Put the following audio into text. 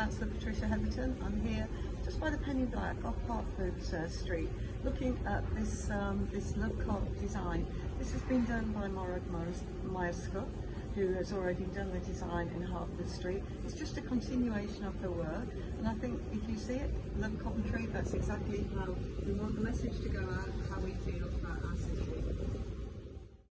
Councillor Patricia Heatherton. I'm here just by the Penny Black off Hertford uh, Street, looking at this um, this Love card design. This has been done by Morag Myerscough, who has already done the design in Hertford Street. It's just a continuation of her work, and I think if you see it, Love Coventry, that's exactly how we want the message to go out.